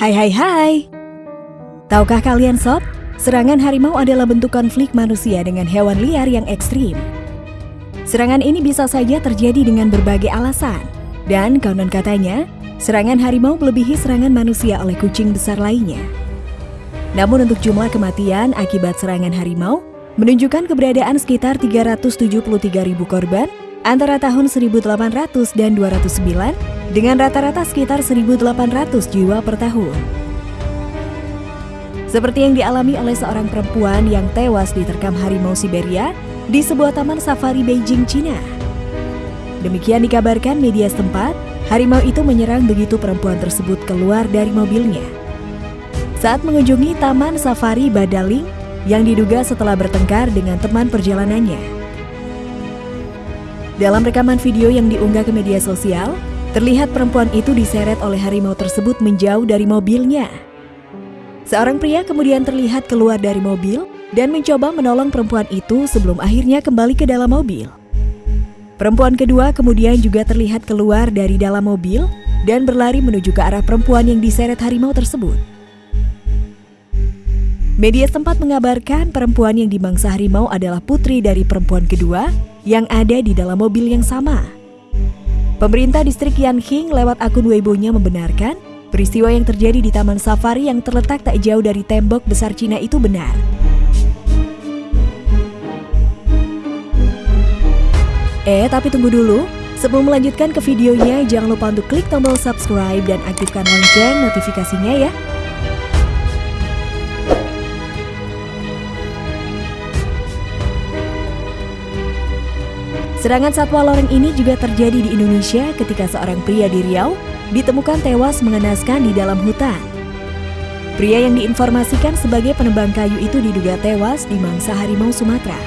Hai hai hai. Tahukah kalian sob, serangan harimau adalah bentuk konflik manusia dengan hewan liar yang ekstrim. Serangan ini bisa saja terjadi dengan berbagai alasan. Dan konon katanya, serangan harimau melebihi serangan manusia oleh kucing besar lainnya. Namun untuk jumlah kematian akibat serangan harimau, menunjukkan keberadaan sekitar 373 ribu korban antara tahun 1800 dan 209 dengan rata-rata sekitar 1.800 jiwa per tahun. Seperti yang dialami oleh seorang perempuan yang tewas diterkam harimau Siberia di sebuah taman safari Beijing, Cina. Demikian dikabarkan media setempat, harimau itu menyerang begitu perempuan tersebut keluar dari mobilnya. Saat mengunjungi taman safari Badaling yang diduga setelah bertengkar dengan teman perjalanannya. Dalam rekaman video yang diunggah ke media sosial, Terlihat perempuan itu diseret oleh harimau tersebut menjauh dari mobilnya. Seorang pria kemudian terlihat keluar dari mobil dan mencoba menolong perempuan itu sebelum akhirnya kembali ke dalam mobil. Perempuan kedua kemudian juga terlihat keluar dari dalam mobil dan berlari menuju ke arah perempuan yang diseret harimau tersebut. Media sempat mengabarkan perempuan yang dimangsa harimau adalah putri dari perempuan kedua yang ada di dalam mobil yang sama. Pemerintah distrik Yanqing lewat akun Weibo-nya membenarkan peristiwa yang terjadi di Taman Safari yang terletak tak jauh dari tembok besar Cina itu benar. Eh, tapi tunggu dulu. Sebelum melanjutkan ke videonya, jangan lupa untuk klik tombol subscribe dan aktifkan lonceng notifikasinya ya. Serangan satwa loreng ini juga terjadi di Indonesia ketika seorang pria di Riau ditemukan tewas mengenaskan di dalam hutan. Pria yang diinformasikan sebagai penebang kayu itu diduga tewas di mangsa harimau Sumatera.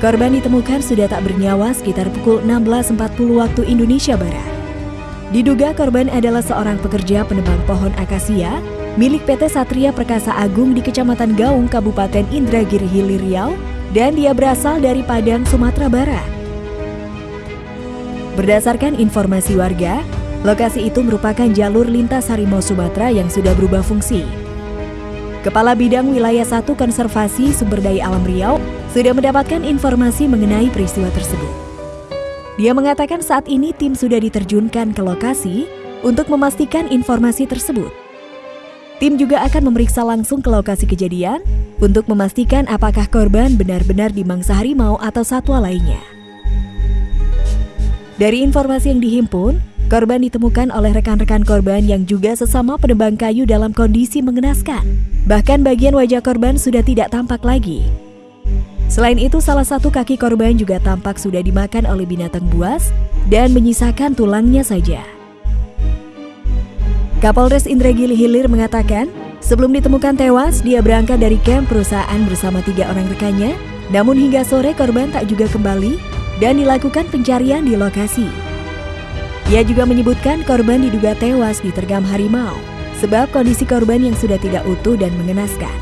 Korban ditemukan sudah tak bernyawa sekitar pukul 16.40 waktu Indonesia Barat. Diduga korban adalah seorang pekerja penebang pohon akasia milik PT Satria Perkasa Agung di Kecamatan Gaung, Kabupaten Indragiri Hilir Riau dan dia berasal dari Padang, Sumatera Barat. Berdasarkan informasi warga, lokasi itu merupakan jalur lintas harimau Sumatera yang sudah berubah fungsi. Kepala Bidang Wilayah 1 Konservasi Sumber Daya Alam Riau sudah mendapatkan informasi mengenai peristiwa tersebut. Dia mengatakan saat ini tim sudah diterjunkan ke lokasi untuk memastikan informasi tersebut. Tim juga akan memeriksa langsung ke lokasi kejadian untuk memastikan apakah korban benar-benar dimangsa harimau atau satwa lainnya. Dari informasi yang dihimpun, korban ditemukan oleh rekan-rekan korban yang juga sesama penebang kayu dalam kondisi mengenaskan. Bahkan bagian wajah korban sudah tidak tampak lagi. Selain itu, salah satu kaki korban juga tampak sudah dimakan oleh binatang buas dan menyisakan tulangnya saja. Kapolres Indragiri Hilir mengatakan, sebelum ditemukan tewas, dia berangkat dari camp perusahaan bersama tiga orang rekannya, namun hingga sore korban tak juga kembali dan dilakukan pencarian di lokasi. Ia juga menyebutkan korban diduga tewas ditergam harimau, sebab kondisi korban yang sudah tidak utuh dan mengenaskan.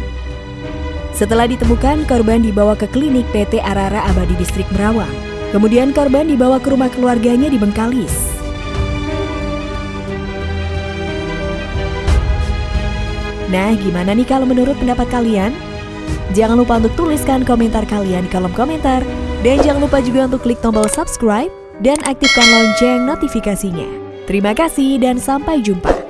Setelah ditemukan, korban dibawa ke klinik PT Arara Abadi Distrik Merawang. Kemudian korban dibawa ke rumah keluarganya di Bengkalis. Nah, gimana nih kalau menurut pendapat kalian? Jangan lupa untuk tuliskan komentar kalian di kolom komentar. Dan jangan lupa juga untuk klik tombol subscribe dan aktifkan lonceng notifikasinya. Terima kasih dan sampai jumpa.